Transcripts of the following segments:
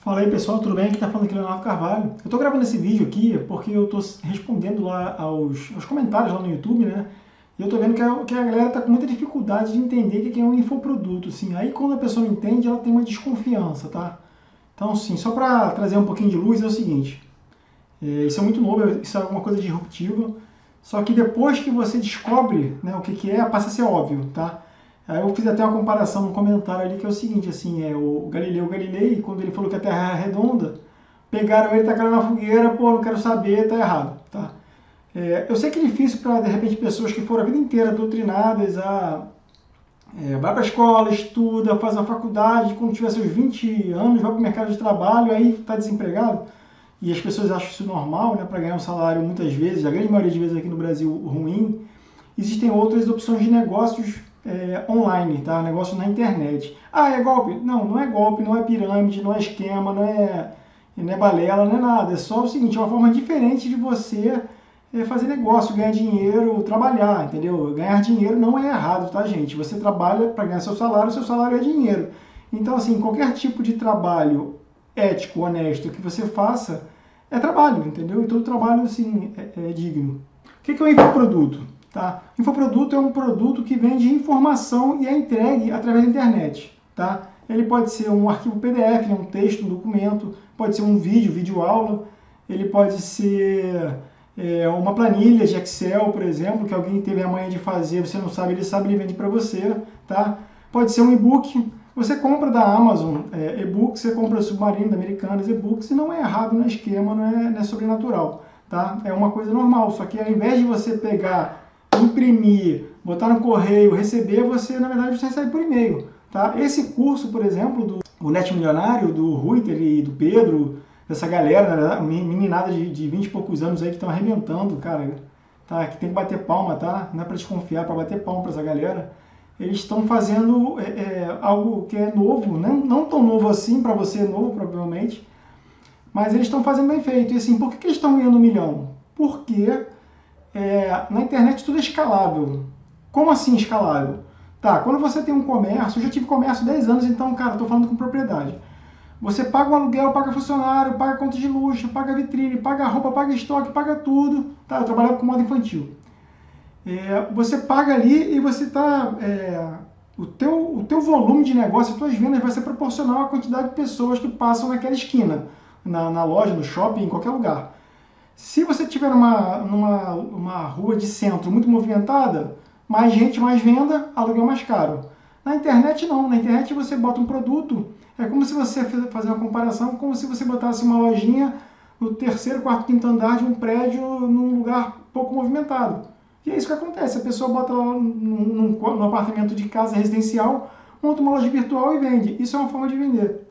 Fala aí pessoal, tudo bem? Aqui tá falando aqui Leonardo Carvalho. Eu tô gravando esse vídeo aqui porque eu tô respondendo lá aos, aos comentários lá no YouTube, né? E eu tô vendo que a, que a galera tá com muita dificuldade de entender o que é um infoproduto, assim. Aí quando a pessoa entende, ela tem uma desconfiança, tá? Então, assim, só para trazer um pouquinho de luz, é o seguinte. É, isso é muito novo, isso é alguma coisa disruptiva. Só que depois que você descobre né, o que, que é, passa a ser óbvio, tá? Eu fiz até uma comparação no comentário ali que é o seguinte, assim, é o Galileu Galilei, quando ele falou que a Terra é redonda, pegaram ele, tacaram na fogueira, pô, não quero saber, tá errado, tá? É, eu sei que é difícil para, de repente, pessoas que foram a vida inteira doutrinadas a... É, vai para a escola, estuda, faz a faculdade, quando tiver seus 20 anos, vai para o mercado de trabalho, aí está desempregado, e as pessoas acham isso normal, né, para ganhar um salário muitas vezes, a grande maioria de vezes aqui no Brasil, ruim. Existem outras opções de negócios é, online, tá? Negócio na internet. Ah, é golpe? Não, não é golpe, não é pirâmide, não é esquema, não é, não é balela, não é nada. É só o seguinte, é uma forma diferente de você é, fazer negócio, ganhar dinheiro, trabalhar, entendeu? Ganhar dinheiro não é errado, tá, gente? Você trabalha para ganhar seu salário, seu salário é dinheiro. Então, assim, qualquer tipo de trabalho ético, honesto que você faça é trabalho, entendeu? E todo trabalho, assim, é, é digno. O que é um infoproduto? Tá? Infoproduto é um produto que vende informação e é entregue através da internet. Tá? Ele pode ser um arquivo PDF, né, um texto, um documento, pode ser um vídeo, vídeo aula, ele pode ser é, uma planilha de Excel, por exemplo, que alguém teve a manha de fazer, você não sabe, ele sabe, ele vende para você. Tá? Pode ser um e-book, você compra da Amazon é, e-book, você compra Submarino, da Americanas e-books, e não é errado, não é esquema, não é, não é sobrenatural. Tá? É uma coisa normal, só que ao invés de você pegar imprimir, botar no correio, receber, você, na verdade, você recebe por e-mail. Tá? Esse curso, por exemplo, do o Net Milionário, do Ruiter e do Pedro, dessa galera, né, meninada de, de 20 e poucos anos aí que estão arrebentando, cara, tá? que tem que bater palma, tá? Não é para desconfiar, é para bater palma para essa galera. Eles estão fazendo é, é, algo que é novo, não, não tão novo assim, para você é novo, provavelmente, mas eles estão fazendo bem feito. E assim, por que, que eles estão ganhando um milhão? Porque é, na internet tudo é escalável. Como assim escalável? Tá, quando você tem um comércio, eu já tive comércio 10 anos, então, cara, estou falando com propriedade. Você paga o aluguel, paga funcionário, paga conta de luxo, paga vitrine, paga roupa, paga estoque, paga tudo. Tá, eu trabalhava com moda infantil. É, você paga ali e você está... É, o, teu, o teu volume de negócio, as tuas vendas vai ser proporcional à quantidade de pessoas que passam naquela esquina, na, na loja, no shopping, em qualquer lugar. Se você tiver numa, numa uma rua de centro muito movimentada, mais gente, mais venda, aluguel mais caro. Na internet não, na internet você bota um produto, é como se você fazer uma comparação, como se você botasse uma lojinha no terceiro, quarto, quinto andar de um prédio num lugar pouco movimentado. E é isso que acontece, a pessoa bota lá num, num, apartamento de casa residencial, monta uma loja virtual e vende. Isso é uma forma de vender.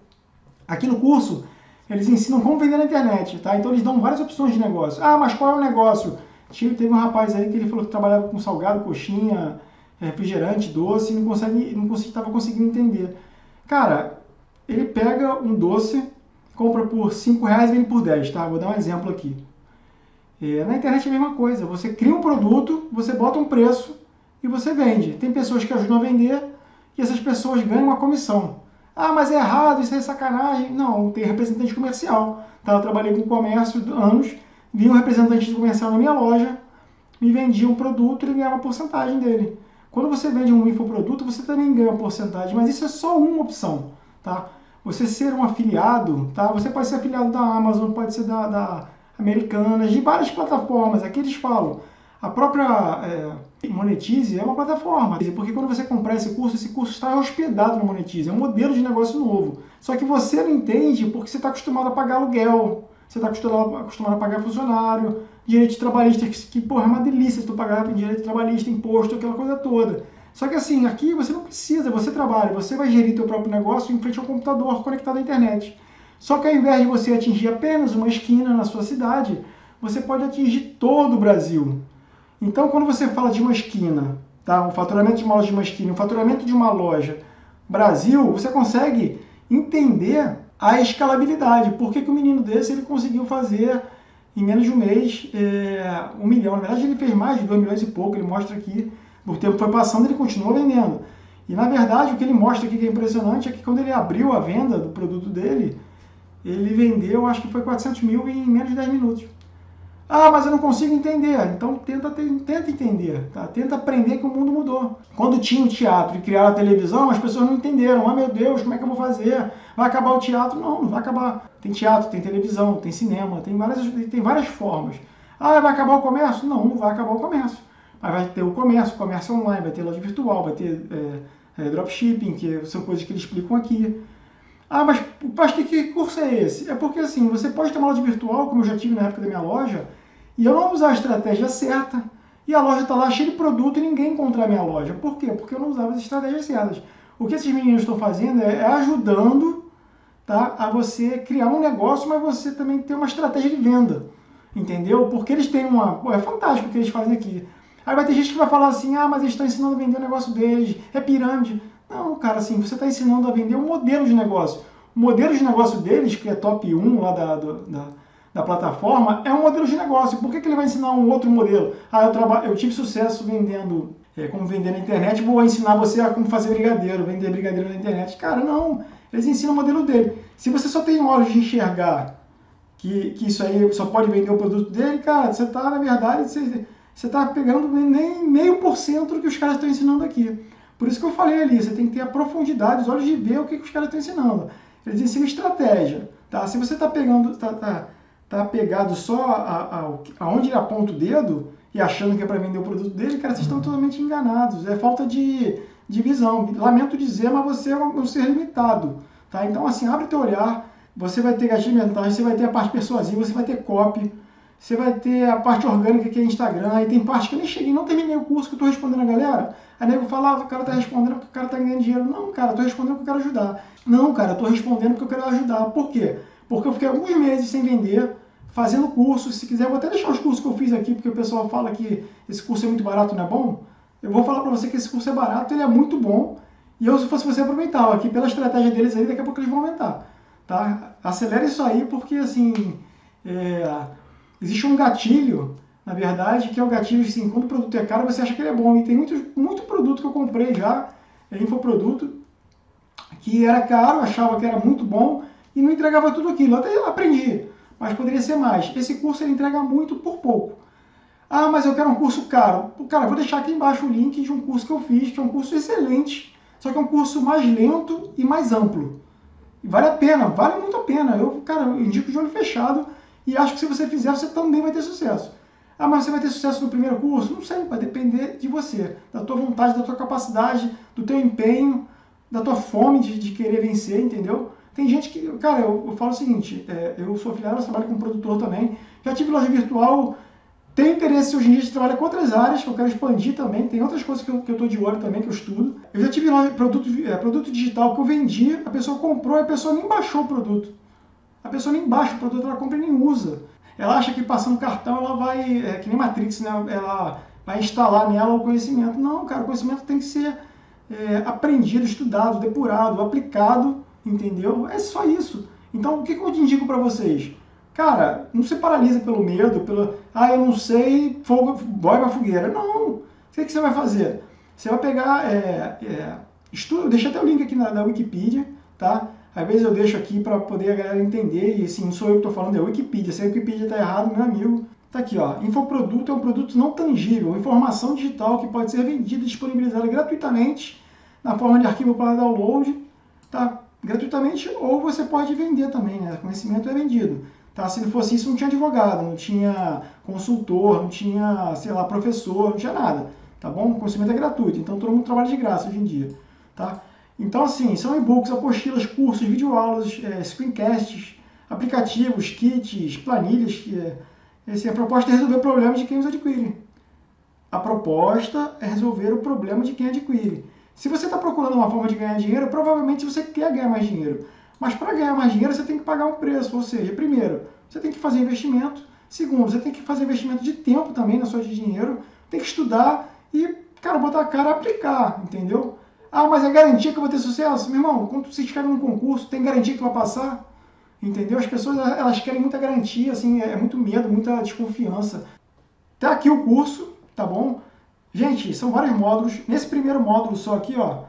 Aqui no curso, eles ensinam como vender na internet, tá? Então eles dão várias opções de negócio. Ah, mas qual é o negócio? Teve um rapaz aí que ele falou que trabalhava com salgado, coxinha, refrigerante, doce, e não consegue, não estava conseguindo entender. Cara, ele pega um doce, compra por 5 reais e vende por 10, tá? Vou dar um exemplo aqui. É, na internet é a mesma coisa. Você cria um produto, você bota um preço e você vende. Tem pessoas que ajudam a vender e essas pessoas ganham uma comissão. Ah, mas é errado, isso é sacanagem. Não, tem representante comercial. Tá? Eu trabalhei com comércio anos, vi um representante comercial na minha loja, me vendia um produto e ganhava uma porcentagem dele. Quando você vende um infoproduto, você também ganha uma porcentagem, mas isso é só uma opção. Tá? Você ser um afiliado, tá? você pode ser afiliado da Amazon, pode ser da, da Americanas, de várias plataformas. Aqui eles falam, a própria é, Monetize é uma plataforma, porque quando você comprar esse curso, esse curso está hospedado no Monetize, é um modelo de negócio novo. Só que você não entende porque você está acostumado a pagar aluguel, você está acostumado, a pagar funcionário, direito trabalhista, que, que porra, é uma delícia tu pagar direito trabalhista, imposto, aquela coisa toda. Só que assim, aqui você não precisa, você trabalha, você vai gerir teu próprio negócio em frente ao computador conectado à internet. Só que ao invés de você atingir apenas uma esquina na sua cidade, você pode atingir todo o Brasil. Então, quando você fala de uma esquina, tá? um faturamento de uma loja de uma esquina, um faturamento de uma loja Brasil, você consegue entender a escalabilidade. Por que, que o menino desse ele conseguiu fazer em menos de um mês é, um milhão? Na verdade, ele fez mais de dois milhões e pouco, ele mostra aqui. O tempo foi passando, ele continua vendendo. E na verdade, o que ele mostra aqui que é impressionante é que quando ele abriu a venda do produto dele, ele vendeu, acho que foi 400 mil em menos de 10 minutos. Ah, mas eu não consigo entender. Então tenta, tenta entender, tá? tenta aprender que o mundo mudou. Quando tinha o teatro e criaram a televisão, as pessoas não entenderam. Ah, meu Deus, como é que eu vou fazer? Vai acabar o teatro? Não, não vai acabar. Tem teatro, tem televisão, tem cinema, tem várias, tem várias formas. Ah, vai acabar o comércio? Não, não vai acabar o comércio. Mas vai ter o comércio, comércio online, vai ter loja virtual, vai ter é, é, dropshipping, que são coisas que eles explicam aqui. Ah, mas, mas que, que curso é esse? É porque assim, você pode ter uma loja virtual, como eu já tive na época da minha loja, e eu não usar a estratégia certa, e a loja está lá cheia de produto e ninguém encontrar a minha loja. Por quê? Porque eu não usava as estratégias certas. O que esses meninos estão fazendo é, é ajudando tá, a você criar um negócio, mas você também ter uma estratégia de venda. Entendeu? Porque eles têm uma. É fantástico o que eles fazem aqui. Aí vai ter gente que vai falar assim: ah, mas eles estão ensinando a vender o negócio deles, é pirâmide. Não, cara, assim, você está ensinando a vender um modelo de negócio. O modelo de negócio deles, que é top 1 lá da, da da plataforma é um modelo de negócio. Por que, que ele vai ensinar um outro modelo? Ah, eu, traba... eu tive sucesso vendendo, é, como vender na internet, vou ensinar você a como fazer brigadeiro, vender brigadeiro na internet. Cara, não. Eles ensinam o modelo dele. Se você só tem olhos de enxergar que, que isso aí só pode vender o produto dele, cara, você está, na verdade, você está pegando nem meio por cento do que os caras estão ensinando aqui. Por isso que eu falei ali, você tem que ter a profundidade, os olhos de ver o que, que os caras estão ensinando. Eles ensinam estratégia. Tá? Se você está pegando, tá, tá, tá apegado só a, a, aonde ele aponta o dedo e achando que é para vender o produto dele, cara, vocês estão totalmente enganados. É falta de, de visão. Lamento dizer, mas você é um ser limitado. Tá? Então, assim, abre teu olhar, você vai ter gatilho mental, você vai ter a parte persuasiva, você vai ter copy, você vai ter a parte orgânica que é Instagram, aí tem parte que eu nem cheguei, não terminei o curso que eu estou respondendo a galera. Aí nego fala, ah, o cara tá respondendo porque o cara tá ganhando dinheiro. Não, cara, eu tô respondendo porque eu quero ajudar. Não, cara, eu tô respondendo porque eu quero ajudar. Por quê? Porque eu fiquei alguns meses sem vender, fazendo curso. Se quiser, vou até deixar os cursos que eu fiz aqui, porque o pessoal fala que esse curso é muito barato, não é bom. Eu vou falar para você que esse curso é barato, ele é muito bom. E eu, se fosse você, aproveitava aqui pela estratégia deles aí, daqui a pouco eles vão aumentar. Tá? Acelere isso aí, porque assim, é, existe um gatilho, na verdade, que é o gatilho assim, quando o produto é caro, você acha que ele é bom. E tem muito, muito produto que eu comprei já, é infoproduto, que era caro, achava que era muito bom, e não entregava tudo aquilo. Até aprendi, mas poderia ser mais. Esse curso ele entrega muito por pouco. Ah, mas eu quero um curso caro. Cara, vou deixar aqui embaixo o link de um curso que eu fiz, que é um curso excelente, só que é um curso mais lento e mais amplo. Vale a pena, vale muito a pena. Eu, cara, eu indico de olho fechado e acho que se você fizer, você também vai ter sucesso. Ah, mas você vai ter sucesso no primeiro curso? Não sei, vai depender de você, da tua vontade, da tua capacidade, do teu empenho, da tua fome de, de querer vencer, entendeu? Tem gente que, cara, eu, eu falo o seguinte, é, eu sou afiliado, trabalho como produtor também, já tive loja virtual, tenho interesse hoje em dia de trabalhar com outras áreas que eu quero expandir também, tem outras coisas que eu estou de olho também, que eu estudo. Eu já tive loja, produto, é, produto digital que eu vendi, a pessoa comprou e a pessoa nem baixou o produto. A pessoa nem baixa o produto, ela compra e nem usa. Ela acha que passando cartão ela vai, é, que nem Matrix, né? ela vai instalar nela o conhecimento. Não, cara, o conhecimento tem que ser é, aprendido, estudado, depurado, aplicado entendeu? É só isso. Então, o que, eu te indico para vocês? Cara, não se paralisa pelo medo, pelo, ah, eu não sei, fogo, boy pra fogueira. Não. O que, que você vai fazer? Você vai pegar, é, é, estudo, deixa até o link aqui na, na Wikipedia, tá? Às vezes eu deixo aqui para poder a galera entender, e assim, não sou eu que estou falando, é a Wikipedia. Se a Wikipedia está errado, meu amigo, tá aqui, ó. Infoproduto é um produto não tangível, informação digital que pode ser vendida e disponibilizada gratuitamente na forma de arquivo para download, tá? gratuitamente ou você pode vender também, né? Conhecimento é vendido. Tá? Se não fosse isso, não tinha advogado, não tinha consultor, não tinha, sei lá, professor, não tinha nada. Tá bom? O conhecimento é gratuito, então todo mundo trabalha de graça hoje em dia. Tá? Então, assim, são e-books, apostilas, cursos, videoaulas, é, screencasts, aplicativos, kits, planilhas. Que é, esse, a proposta é resolver o problema de quem os adquire. A proposta é resolver o problema de quem adquire. Se você está procurando uma forma de ganhar dinheiro, provavelmente você quer ganhar mais dinheiro. Mas para ganhar mais dinheiro, você tem que pagar um preço. Ou seja, primeiro, você tem que fazer investimento. Segundo, você tem que fazer investimento de tempo também na sua de dinheiro. Tem que estudar e, cara, botar a cara a aplicar, entendeu? Ah, mas é garantia que eu vou ter sucesso? Meu irmão, quando você escreve num concurso, tem garantia que vai passar? Entendeu? As pessoas, elas querem muita garantia, assim, é muito medo, muita desconfiança. Tá aqui o curso, tá bom? Gente, são vários módulos. Nesse primeiro módulo só aqui, ó,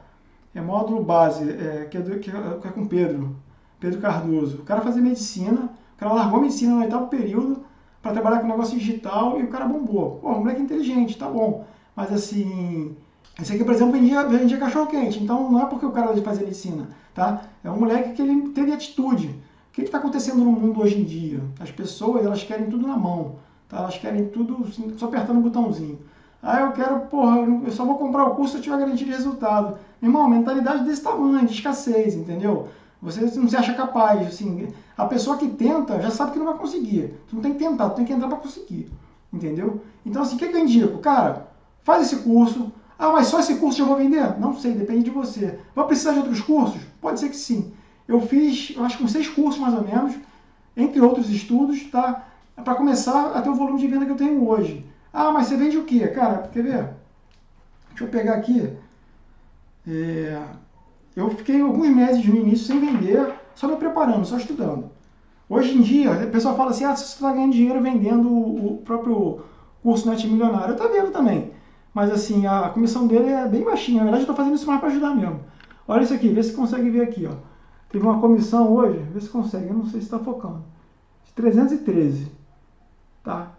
é módulo base, é, que, é do, que, é, que, é com Pedro. Pedro Cardoso. O cara fazia medicina, o cara largou a medicina no oitavo período para trabalhar com negócio digital e o cara bombou. Pô, o moleque inteligente, tá bom. Mas assim, esse aqui, por exemplo, vendia, vendia cachorro quente. Então não é porque o cara fazia medicina, tá? É um moleque que ele teve atitude. O que está acontecendo no mundo hoje em dia? As pessoas, elas querem tudo na mão, tá? Elas querem tudo assim, só apertando um botãozinho. Ah, eu quero, porra, eu só vou comprar o curso se eu tiver garantia de resultado. Irmão, mentalidade desse tamanho, de escassez, entendeu? Você não se acha capaz, assim, a pessoa que tenta já sabe que não vai conseguir. Tu não tem que tentar, tu tem que entrar para conseguir, entendeu? Então, assim, o que, que eu indico? Cara, faz esse curso. Ah, mas só esse curso eu vou vender? Não sei, depende de você. Vai precisar de outros cursos? Pode ser que sim. Eu fiz, eu acho que uns seis cursos mais ou menos, entre outros estudos, tá? Para começar a ter o volume de venda que eu tenho hoje. Ah, mas você vende o quê? Cara, quer ver? Deixa eu pegar aqui. É, eu fiquei alguns meses no início sem vender, só me preparando, só estudando. Hoje em dia, o pessoal fala assim, ah, você está ganhando dinheiro vendendo o próprio curso Net Milionário. Eu estou vendo também. Mas assim, a comissão dele é bem baixinha. Na verdade, eu estou fazendo isso mais para ajudar mesmo. Olha isso aqui, vê se consegue ver aqui. Ó. Teve uma comissão hoje, vê se consegue, eu não sei se está focando. De 313. Tá?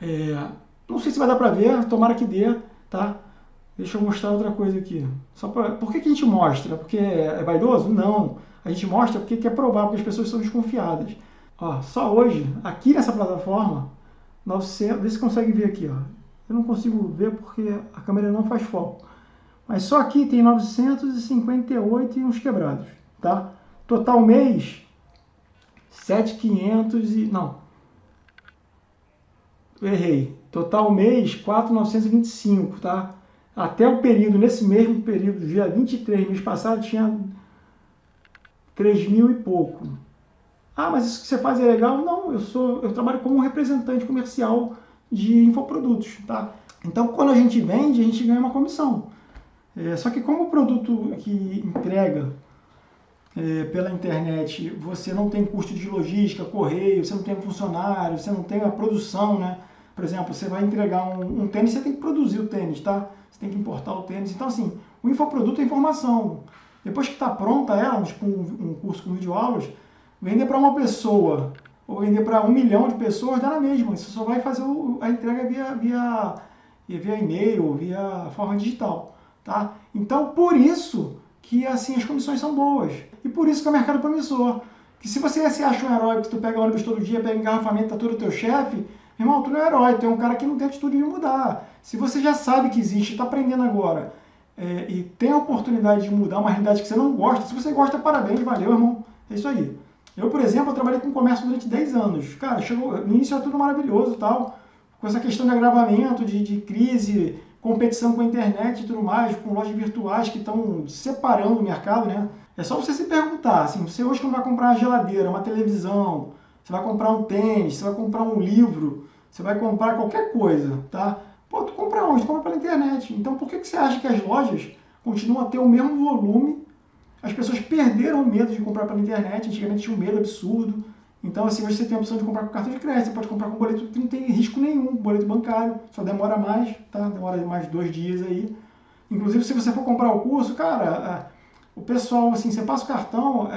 É, não sei se vai dar para ver, tomara que dê, tá? Deixa eu mostrar outra coisa aqui. Só pra, por que, que a gente mostra? Porque é vaidoso? Não. A gente mostra porque quer provar, porque as pessoas são desconfiadas. Ó, só hoje, aqui nessa plataforma, 900, vê se consegue ver aqui. Ó. Eu não consigo ver porque a câmera não faz foco. Mas só aqui tem 958 e uns quebrados. Tá? Total mês, 7,500 e... Não, errei. Total mês, 4,925, tá? Até o período, nesse mesmo período, dia 23, mês passado, tinha 3 mil e pouco. Ah, mas isso que você faz é legal? Não, eu sou, eu trabalho como representante comercial de infoprodutos, tá? Então, quando a gente vende, a gente ganha uma comissão. É, só que como o produto que entrega é, pela internet, você não tem custo de logística, correio, você não tem funcionário, você não tem a produção, né? Por exemplo, você vai entregar um, um, tênis, você tem que produzir o tênis, tá? Você tem que importar o tênis. Então, assim, o infoproduto é informação. Depois que está pronta ela, tipo um, um curso com videoaulas, vender para uma pessoa ou vender para um milhão de pessoas dá na mesma. Você só vai fazer o, a entrega via, via, via e-mail, via forma digital, tá? Então, por isso que assim as comissões são boas. E por isso que é o mercado promissor. Que se você se acha um herói, que tu pega ônibus todo dia, pega engarrafamento, tá tudo teu chefe, Irmão, tu não é herói, tu é um cara que não tem atitude de mudar. Se você já sabe que existe, está aprendendo agora, é, e tem a oportunidade de mudar uma realidade que você não gosta, se você gosta, parabéns, valeu, irmão. É isso aí. Eu, por exemplo, eu trabalhei com comércio durante 10 anos. Cara, chegou, no início era tudo maravilhoso tal, com essa questão de agravamento, de, de crise, competição com a internet e tudo mais, com lojas virtuais que estão separando o mercado, né? É só você se perguntar, assim, você hoje quando vai comprar uma geladeira, uma televisão, você vai comprar um tênis, você vai comprar um livro, você vai comprar qualquer coisa, tá? Pô, tu compra onde? Tu compra pela internet. Então por que, que você acha que as lojas continuam a ter o mesmo volume? As pessoas perderam o medo de comprar pela internet, antigamente tinha um medo absurdo. Então, assim, hoje você tem a opção de comprar com cartão de crédito, você pode comprar com boleto não tem risco nenhum, boleto bancário, só demora mais, tá? Demora mais dois dias aí. Inclusive, se você for comprar o curso, cara, o pessoal, assim, você passa o cartão,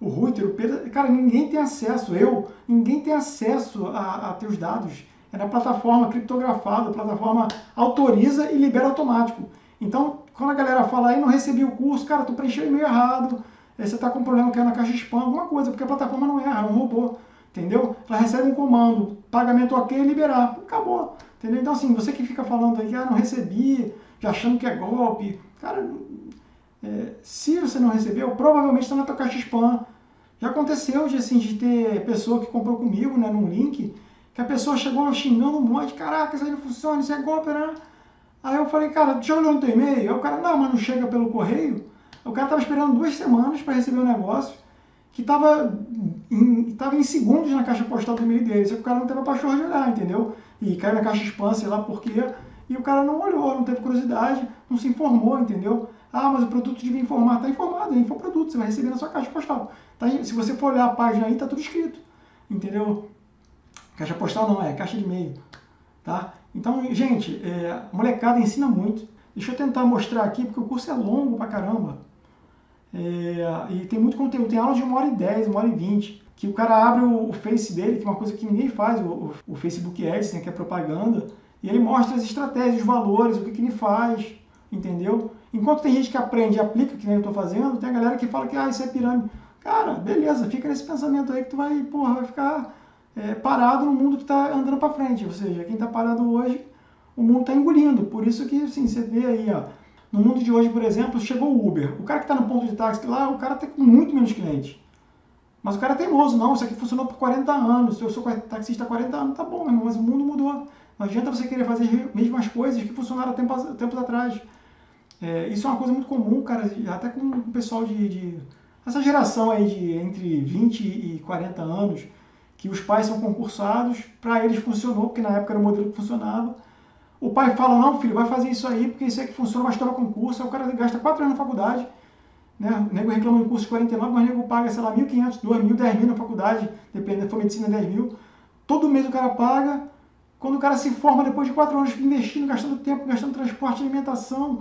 o Reuter, o Pedro, cara, ninguém tem acesso, eu, ninguém tem acesso a, a teus dados. É na plataforma criptografada, a plataforma autoriza e libera automático. Então, quando a galera fala aí, não recebi o curso, cara, tu preencheu o e-mail errado, você está com um problema que é na caixa spam, alguma coisa, porque a plataforma não erra, é um robô, entendeu? Ela recebe um comando, pagamento ok, liberar, acabou, entendeu? Então, assim, você que fica falando aí, ah, não recebi, já achando que é golpe, cara, é, se você não recebeu, provavelmente está na tua caixa spam. Já aconteceu de, assim, de ter pessoa que comprou comigo, né, num link, que a pessoa chegou xingando um monte, caraca, isso aí não funciona, isso é golpe, né? Aí eu falei, cara, já olhou no teu e-mail? Aí o cara, não, mas não chega pelo correio. O cara estava esperando duas semanas para receber o negócio, que estava em, tava em segundos na caixa postal do e-mail dele. Só que o cara não teve a pachorra de olhar, entendeu? E caiu na caixa spam, sei lá por quê. E o cara não olhou, não teve curiosidade, não se informou, entendeu? Ah, mas o produto devia informar. Está informado, é infoproduto, você vai receber na sua caixa postal. Tá, se você for olhar a página aí, está tudo escrito. Entendeu? Caixa postal não, é caixa de e-mail. Tá? Então, gente, é, molecada ensina muito. Deixa eu tentar mostrar aqui, porque o curso é longo pra caramba. É, e tem muito conteúdo, tem aula de uma hora e dez, uma hora e vinte, que o cara abre o, o Face dele, que é uma coisa que ninguém faz, o, o, o Facebook Ads, né, que é propaganda, e ele mostra as estratégias, os valores, o que, que ele faz, entendeu? Enquanto tem gente que aprende e aplica, que nem eu estou fazendo, tem a galera que fala que ah, isso é pirâmide. Cara, beleza, fica nesse pensamento aí que tu vai, porra, vai ficar é, parado no mundo que está andando para frente. Ou seja, quem está parado hoje, o mundo está engolindo. Por isso que, assim, você vê aí, ó, no mundo de hoje, por exemplo, chegou o Uber. O cara que está no ponto de táxi lá, o cara tem muito menos cliente. Mas o cara é teimoso, não, isso aqui funcionou por 40 anos, eu sou taxista há 40 anos, tá bom, mas o mundo mudou. Não adianta você querer fazer as mesmas coisas que funcionaram tempos, tempos atrás. É, isso é uma coisa muito comum, cara, até com o pessoal de, de, Essa geração aí de entre 20 e 40 anos, que os pais são concursados, para eles funcionou, porque na época era o modelo que funcionava. O pai fala, não, filho, vai fazer isso aí, porque isso é que funciona, mas toma concurso. Aí o cara gasta 4 anos na faculdade, né? O nego reclama um curso de 49, mas o nego paga, sei lá, 1.500, 2.000, 10.000 na faculdade, dependendo, for medicina, 10 mil. Todo mês o cara paga. Quando o cara se forma, depois de 4 anos investindo, gastando tempo, gastando transporte, alimentação,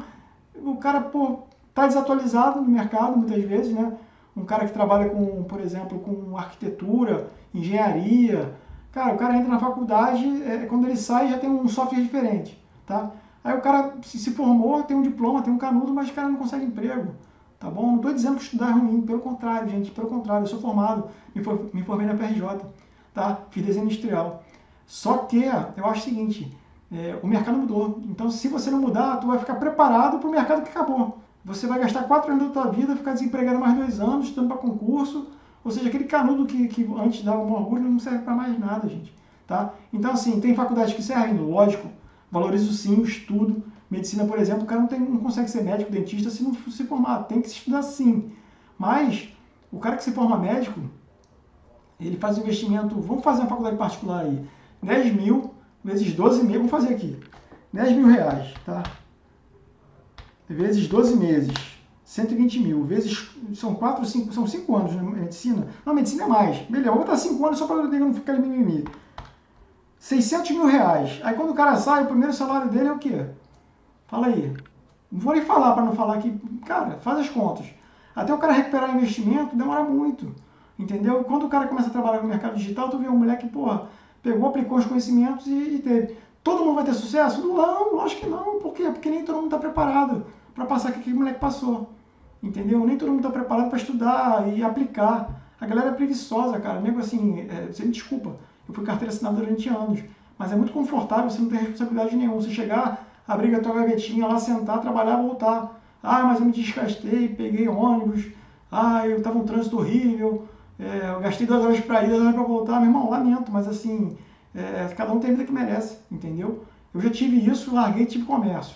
o cara, pô, tá desatualizado no mercado, muitas vezes, né? Um cara que trabalha com, por exemplo, com arquitetura, engenharia, Cara, o cara entra na faculdade, é, quando ele sai já tem um software diferente, tá? Aí o cara se, se formou, tem um diploma, tem um canudo, mas o cara não consegue emprego, tá bom? Não estou dizendo que estudar é ruim, pelo contrário, gente, pelo contrário, eu sou formado, me, for, me formei na PRJ, tá? Fiz desenho industrial. Só que eu acho o seguinte, é, o mercado mudou. Então, se você não mudar, tu vai ficar preparado para o mercado que acabou. Você vai gastar quatro anos da tua vida, ficar desempregado mais dois anos, estudando para concurso, ou seja, aquele canudo que, que antes dava um orgulho não serve para mais nada, gente. Tá? Então, assim, tem faculdades que servem, lógico, valorizo sim o estudo. Medicina, por exemplo, o cara não, tem, não consegue ser médico, dentista se não se formar, tem que se estudar sim. Mas, o cara que se forma médico, ele faz um investimento, vamos fazer uma faculdade particular aí, 10 mil vezes 12 meses, vamos fazer aqui, 10 mil reais, tá? Vezes 12 meses, 120 mil, vezes. São 4, 5, são 5 anos na medicina. Não, medicina é mais. Beleza, vou botar 5 anos só para não ficar mimimi. 600 mil reais. Aí quando o cara sai, o primeiro salário dele é o quê? Fala aí. Não vou nem falar para não falar que. Cara, faz as contas. Até o cara recuperar o investimento demora muito. Entendeu? Quando o cara começa a trabalhar no mercado digital, tu vê uma mulher que, porra, pegou, aplicou os conhecimentos e, e teve. Todo mundo vai ter sucesso? Não, acho que não. Por quê? Porque nem todo mundo está preparado para passar o que aquele moleque passou. Entendeu? Nem todo mundo está preparado para estudar e aplicar. A galera é preguiçosa, cara. Nego assim, é, você me desculpa, eu fui carteira assinada durante anos, mas é muito confortável, você não tem responsabilidade nenhuma. Você chegar, abrir a tua gavetinha lá, sentar, trabalhar, voltar. Ah, mas eu me desgastei, peguei ônibus. Ah, eu estava um trânsito horrível. É, eu gastei duas horas para ir, duas horas para voltar. Meu irmão, lamento, mas assim, é, cada um tem a vida que merece, entendeu? Eu já tive isso, larguei tive comércio.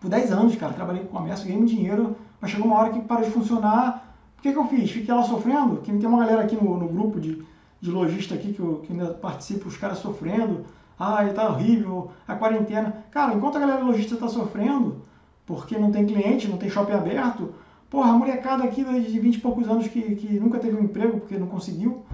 Por 10 anos, cara, trabalhei com comércio, ganhei dinheiro mas chegou uma hora que parou de funcionar. O que, que eu fiz? Fiquei lá sofrendo, que tem uma galera aqui no, no grupo de, de lojista aqui que, eu, que ainda participo, os caras sofrendo. Ai, tá horrível, a quarentena. Cara, enquanto a galera lojista está sofrendo, porque não tem cliente, não tem shopping aberto, porra, a molecada aqui de 20 e poucos anos que, que nunca teve um emprego porque não conseguiu,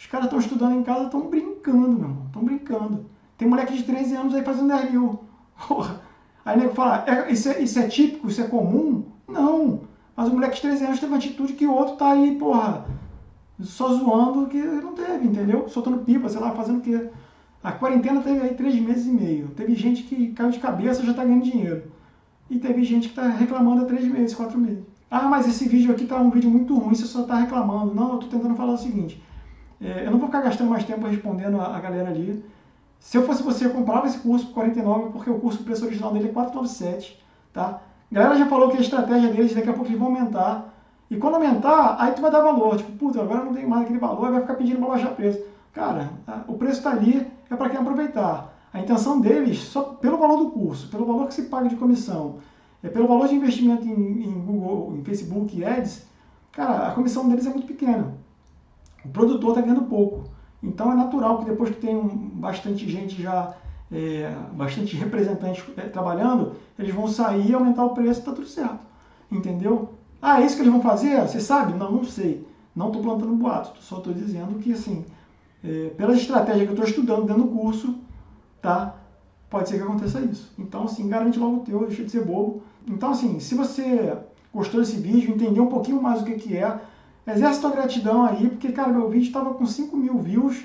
os caras estão estudando em casa, estão brincando, meu irmão, estão brincando. Tem moleque de 13 anos aí fazendo 10 mil. Porra. Aí nego fala, é, isso, é, isso é típico, isso é comum? Não. Mas o moleque de 13 anos teve uma atitude que o outro tá aí, porra, só zoando que não teve, entendeu? Soltando pipa, sei lá, fazendo o quê? A quarentena teve aí três meses e meio. Teve gente que caiu de cabeça e já tá ganhando dinheiro. E teve gente que tá reclamando há três meses, quatro meses. Ah, mas esse vídeo aqui tá um vídeo muito ruim, você só tá reclamando. Não, eu tô tentando falar o seguinte. É, eu não vou ficar gastando mais tempo respondendo a, a galera ali. Se eu fosse você, eu comprava esse curso por 49, porque o curso, o preço original dele é 497, tá? A galera já falou que a estratégia deles daqui a pouco eles vão aumentar. E quando aumentar, aí tu vai dar valor. Tipo, puta, agora não tem mais aquele valor, vai ficar pedindo para baixar preço. Cara, o preço está ali, é para quem aproveitar. A intenção deles, só pelo valor do curso, pelo valor que se paga de comissão, é pelo valor de investimento em, em Google, em Facebook Ads, cara, a comissão deles é muito pequena. O produtor está ganhando pouco. Então é natural que depois que tem um, bastante gente já é, bastante representantes é, trabalhando, eles vão sair, aumentar o preço, está tudo certo. Entendeu? Ah, é isso que eles vão fazer? Você sabe? Não, não sei. Não estou plantando boato, só estou dizendo que, assim, é, pela estratégia que eu estou estudando dentro do curso, tá? Pode ser que aconteça isso. Então, assim, garante logo o teu, deixa de ser bobo. Então, assim, se você gostou desse vídeo, entendeu um pouquinho mais o que, que é. Exerce tua gratidão aí, porque, cara, meu vídeo estava com 5 mil views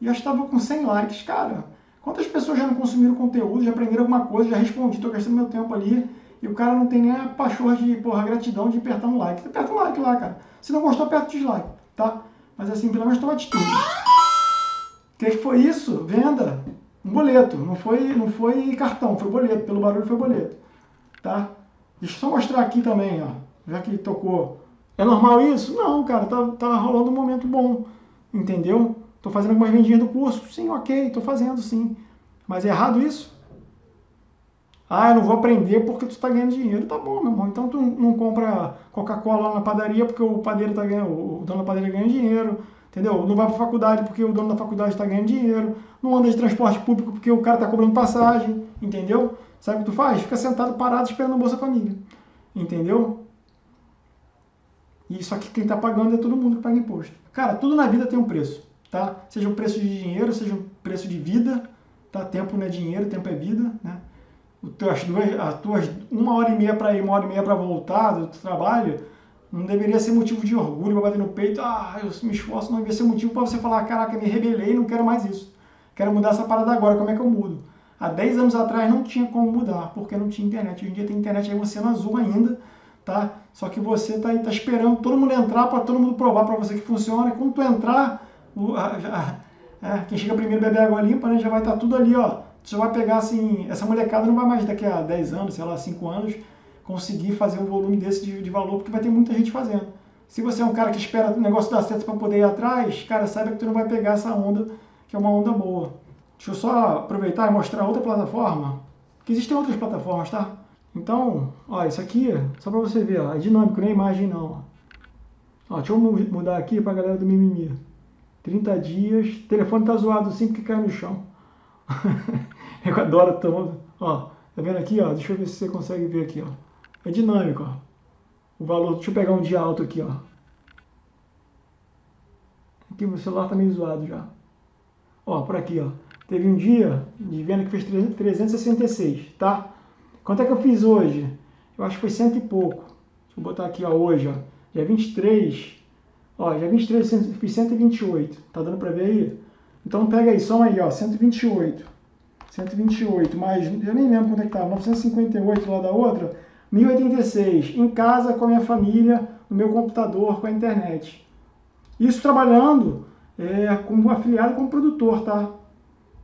e já estava com 100 likes. Cara, quantas pessoas já não consumiram conteúdo, já aprenderam alguma coisa, já respondi, tô gastando meu tempo ali e o cara não tem nem a pachorra de, porra, gratidão de apertar um like. Aperta um like lá, cara. Se não gostou, aperta o dislike, tá? Mas assim, pelo menos toma atitude. O que, que foi isso? Venda. Um boleto. Não foi, não foi cartão, foi boleto. Pelo barulho foi boleto. Tá? Deixa eu só mostrar aqui também, ó. Já que tocou. É normal isso? Não, cara. Tá, tá rolando um momento bom. Entendeu? Tô fazendo algumas vendinhas do curso. Sim, ok. Tô fazendo, sim. Mas é errado isso? Ah, eu não vou aprender porque tu está ganhando dinheiro. Tá bom, meu irmão. Então tu não compra Coca-Cola na padaria porque o padeiro tá ganhando, o dono da padaria ganha dinheiro. Entendeu? Não vai para faculdade porque o dono da faculdade está ganhando dinheiro. Não anda de transporte público porque o cara está cobrando passagem. Entendeu? Sabe o que tu faz? Fica sentado parado esperando o Bolsa Família. Entendeu? E isso aqui quem está pagando é todo mundo que paga imposto. Cara, tudo na vida tem um preço, tá? Seja o preço de dinheiro, seja o preço de vida, tá? Tempo não é dinheiro, tempo é vida, né? as duas, as tuas uma hora e meia para ir, uma hora e meia para voltar do trabalho, não deveria ser motivo de orgulho para bater no peito, ah, eu me esforço, não deveria ser motivo para você falar, caraca, me rebelei, não quero mais isso. Quero mudar essa parada agora, como é que eu mudo? Há 10 anos atrás não tinha como mudar, porque não tinha internet. Hoje em dia tem internet aí, você no azul ainda, tá? Só que você tá tá esperando todo mundo entrar para todo mundo provar para você que funciona. E quando tu entrar, o, a, a, é, quem chega primeiro beber água limpa, né, já vai estar tá tudo ali, ó, você vai pegar assim, essa molecada não vai mais daqui a 10 anos, sei lá, 5 anos, conseguir fazer um volume desse de, de valor, porque vai ter muita gente fazendo. Se você é um cara que espera o negócio dar certo para poder ir atrás, cara, saiba que tu não vai pegar essa onda, que é uma onda boa. Deixa eu só aproveitar e mostrar outra plataforma, que existem outras plataformas, tá? Então, ó, isso aqui, só para você ver, ó, é dinâmico, não é imagem não. Ó, deixa eu mudar aqui para a galera do mimimi. 30 dias, telefone tá zoado assim porque caiu no chão. eu adoro todo. Ó, tá vendo aqui, ó? Deixa eu ver se você consegue ver aqui, ó. É dinâmico, ó. O valor, deixa eu pegar um dia alto aqui, ó. Aqui o celular tá meio zoado já. Ó, por aqui, ó. Teve um dia de venda que fez 366, tá? Quanto é que eu fiz hoje? Eu acho que foi cento e pouco. Deixa eu botar aqui, ó, hoje, ó. Dia 23. Ó, dia 23 eu fiz 128. Tá dando pra ver aí? Então pega aí, soma aí, ó, 128. 128, mais, eu nem lembro quanto é que estava, 958 lá da outra, 1086, em casa com a minha família, no meu computador, com a internet. Isso trabalhando é, como afiliado como produtor, tá?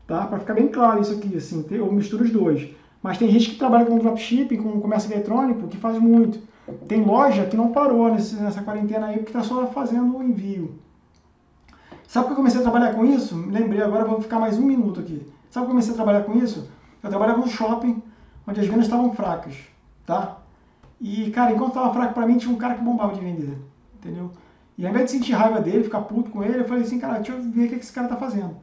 tá? Para ficar bem claro isso aqui, assim, eu misturo os dois. Mas tem gente que trabalha com dropshipping, com comércio eletrônico, que faz muito. Tem loja que não parou nessa quarentena aí, porque está só fazendo o envio. Sabe que eu comecei a trabalhar com isso? Lembrei, agora vou ficar mais um minuto aqui. Sabe que eu comecei a trabalhar com isso? Eu trabalhava no shopping, onde as vendas estavam fracas, tá? E, cara, enquanto estava fraco para mim, tinha um cara que bombava de vender, entendeu? E ao invés de sentir raiva dele, ficar puto com ele, eu falei assim, cara, deixa eu ver o que esse cara está fazendo.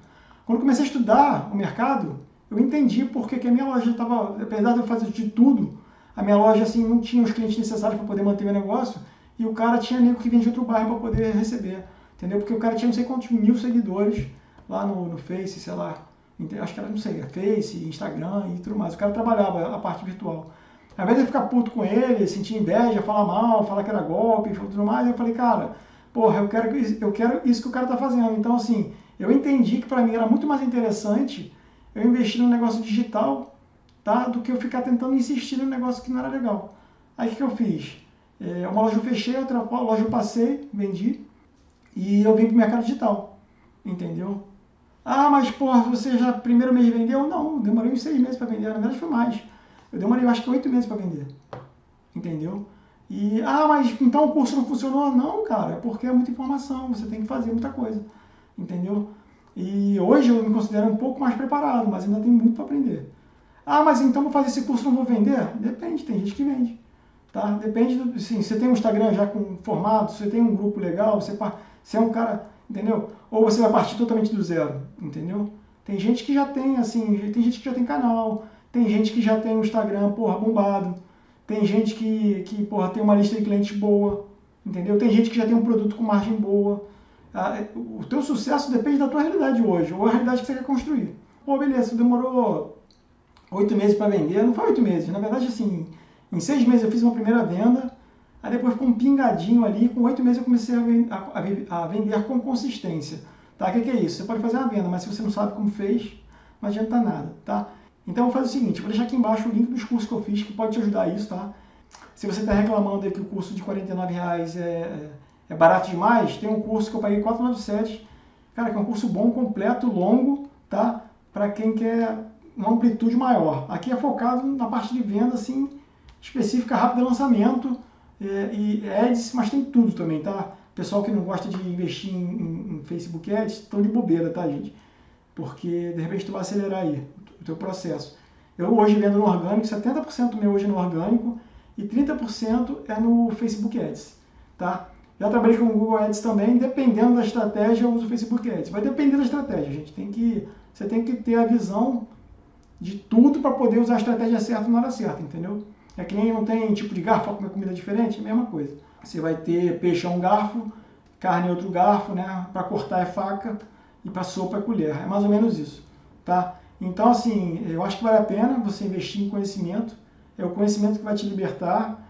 Quando eu comecei a estudar o mercado, eu entendi porque que a minha loja estava, apesar de eu fazer de tudo, a minha loja assim não tinha os clientes necessários para poder manter meu negócio, e o cara tinha nego que vende outro bairro para poder receber entendeu? Porque o cara tinha não sei quantos mil seguidores lá no, no Face, sei lá, acho que era, não sei, Face, Instagram e tudo mais. O cara trabalhava a parte virtual. Ao invés de eu ficar puto com ele, sentir inveja, falar mal, falar que era golpe tudo mais, eu falei, cara, porra, eu quero, eu quero isso que o cara tá fazendo. Então, assim, eu entendi que para mim era muito mais interessante eu investir no negócio digital, tá? Do que eu ficar tentando insistir no negócio que não era legal. Aí o que, eu fiz? É, uma loja eu fechei, outra loja eu passei, vendi, e eu vim para o mercado digital, entendeu? Ah, mas porra, você já primeiro mês vendeu? Não, demorei uns seis meses para vender, na verdade foi mais. Eu demorei acho que oito meses para vender, entendeu? E, ah, mas então o curso não funcionou? Não, cara, é porque é muita informação, você tem que fazer muita coisa, entendeu? E hoje eu me considero um pouco mais preparado, mas ainda tem muito para aprender. Ah, mas então vou fazer esse curso não vou vender? Depende, tem gente que vende. Tá? Depende do. Sim, você tem um Instagram já com formato, você tem um grupo legal, você, você é um cara, entendeu? Ou você vai partir totalmente do zero, entendeu? Tem gente que já tem, assim, tem gente que já tem canal, tem gente que já tem um Instagram, porra, bombado, tem gente que, que porra, tem uma lista de clientes boa, entendeu? Tem gente que já tem um produto com margem boa. Ah, o teu sucesso depende da tua realidade hoje, ou a realidade que você quer construir. Pô, beleza, demorou oito meses para vender, não foi oito meses, na verdade, assim, em seis meses eu fiz uma primeira venda, Aí depois ficou um pingadinho ali, com oito meses eu comecei a, a, a, vender com consistência. Tá? O que, que, é isso? Você pode fazer uma venda, mas se você não sabe como fez, não adianta nada. Tá? Então eu vou fazer o seguinte, vou deixar aqui embaixo o link dos cursos que eu fiz, que pode te ajudar a isso. Tá? Se você está reclamando aí que o curso de R$ reais é, é barato demais, tem um curso que eu paguei 497, cara, que é um curso bom, completo, longo, tá? Para quem quer uma amplitude maior. Aqui é focado na parte de venda, assim, específica, rápido de lançamento é, e ads, mas tem tudo também, tá? Pessoal que não gosta de investir em, em, em Facebook Ads, estão de bobeira, tá, gente? Porque, de repente, tu vai acelerar aí o teu processo. Eu hoje vendo no orgânico, 70% meu hoje é no orgânico e 30% é no Facebook Ads, tá? Já trabalhei com o Google Ads também, dependendo da estratégia, eu uso o Facebook Ads. Vai depender da estratégia, gente. Tem que, você tem que ter a visão de tudo para poder usar a estratégia certa na hora certa, entendeu? É que nem não tem tipo de garfo para comer comida diferente, é a mesma coisa. Você vai ter peixe é um garfo, carne é outro garfo, né? Para cortar é faca e para sopa é colher. É mais ou menos isso, tá? Então, assim, eu acho que vale a pena você investir em conhecimento. É o conhecimento que vai te libertar.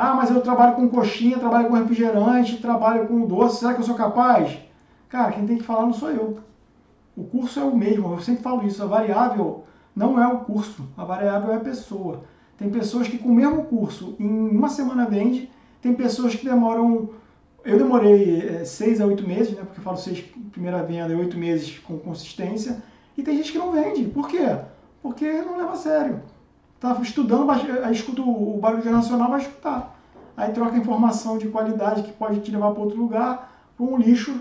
Ah, mas eu trabalho com coxinha, trabalho com refrigerante, trabalho com doce. Será que eu sou capaz? Cara, quem tem que falar não sou eu. O curso é o mesmo. Eu sempre falo isso. A variável não é o curso. A variável é a pessoa. Tem pessoas que com o mesmo curso, em uma semana vende, tem pessoas que demoram. Eu demorei é, seis a oito meses, né? Porque eu falo seis primeira venda e oito meses com consistência. E tem gente que não vende. Por quê? Porque não leva a sério. Tá estudando, aí escuta o barulho nacional, vai escutar. Aí troca informação de qualidade que pode te levar para outro lugar, para um lixo,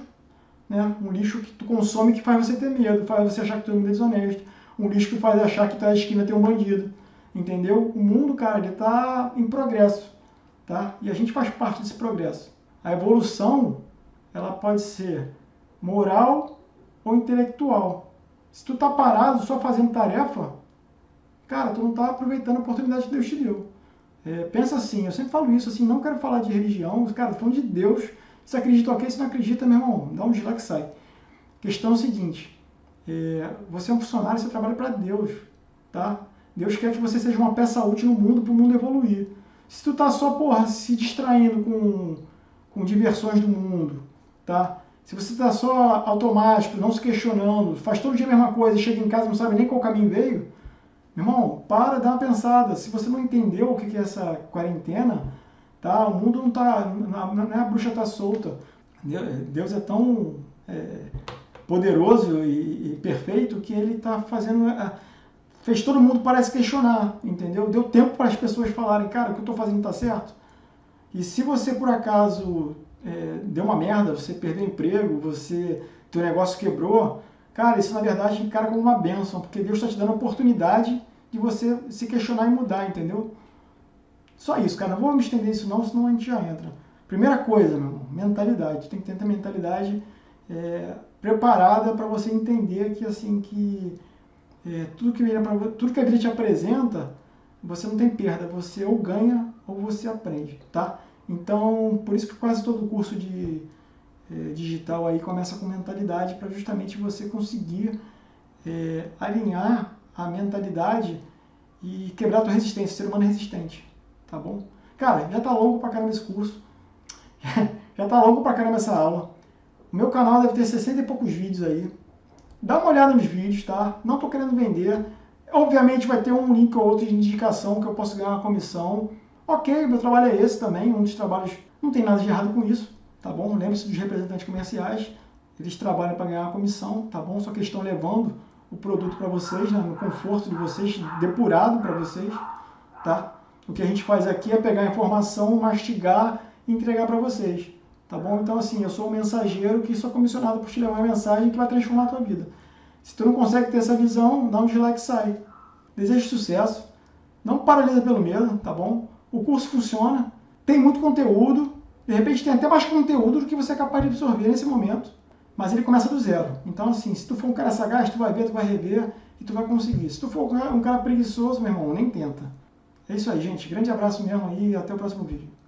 né? Um lixo que tu consome que faz você ter medo, faz você achar que mundo é desonesto. Um lixo que faz achar que tá na esquina tem um bandido. Entendeu? O mundo, cara, ele está em progresso, tá? E a gente faz parte desse progresso. A evolução, ela pode ser moral ou intelectual. Se tu tá parado só fazendo tarefa, cara, tu não tá aproveitando a oportunidade que Deus te deu. É, pensa assim, eu sempre falo isso, assim, não quero falar de religião, cara, falando de Deus. Se acredita ok, se não acredita, meu irmão, dá um dislike e sai. Questão é o seguinte, é, você é um funcionário, você trabalha para Deus, tá? Deus quer que você seja uma peça útil no mundo para o mundo evoluir. Se tu tá só, porra, se distraindo com, com diversões do mundo, tá? Se você tá só automático, não se questionando, faz todo dia a mesma coisa chega em casa não sabe nem qual caminho veio, irmão, para, dá uma pensada. Se você não entendeu o que é essa quarentena, tá? O mundo não tá, não é a bruxa tá solta. Deus é tão é, poderoso e, e, perfeito que ele está fazendo fez todo mundo parece questionar, entendeu? Deu tempo para as pessoas falarem, cara, o que eu estou fazendo está certo? E se você por acaso é, deu uma merda, você perdeu emprego, você teu negócio quebrou, cara, isso na verdade encara como uma benção, porque Deus está te dando oportunidade de você se questionar e mudar, entendeu? Só isso, cara. Não me estender isso não, senão a gente já entra. Primeira coisa, meu irmão, mentalidade. Tem que ter a mentalidade é, preparada para você entender que assim que é, tudo, que tudo que a vida te apresenta, você não tem perda, você ou ganha ou você aprende, tá? Então, por isso que quase todo curso de é, digital aí começa com mentalidade, para justamente você conseguir é, alinhar a mentalidade e quebrar a tua resistência, ser humano resistente, tá bom? Cara, já tá longo pra caramba esse curso, já tá longo pra caramba essa aula. O meu canal deve ter 60 e poucos vídeos aí, Dá uma olhada nos vídeos, tá? Não estou querendo vender. Obviamente vai ter um link ou outro de indicação que eu posso ganhar uma comissão. Ok, meu trabalho é esse também, um dos trabalhos, não tem nada de errado com isso, tá bom? Lembre-se dos representantes comerciais, eles trabalham para ganhar uma comissão, tá bom? Só que eles estão levando o produto para vocês, né? no conforto de vocês, depurado para vocês, tá? O que a gente faz aqui é pegar a informação, mastigar e entregar para vocês. Tá bom? Então, assim, eu sou um mensageiro que sou comissionado por te levar uma mensagem que vai transformar a tua vida. Se tu não consegue ter essa visão, dá um dislike e sai. Desejo sucesso. Não paralisa pelo medo, tá bom? O curso funciona, tem muito conteúdo, de repente tem até mais conteúdo do que você é capaz de absorver nesse momento, mas ele começa do zero. Então, assim, se tu for um cara sagaz, tu vai ver, tu vai rever e tu vai conseguir. Se tu for um cara preguiçoso, meu irmão, nem tenta. É isso aí, gente. Grande abraço mesmo e até o próximo vídeo.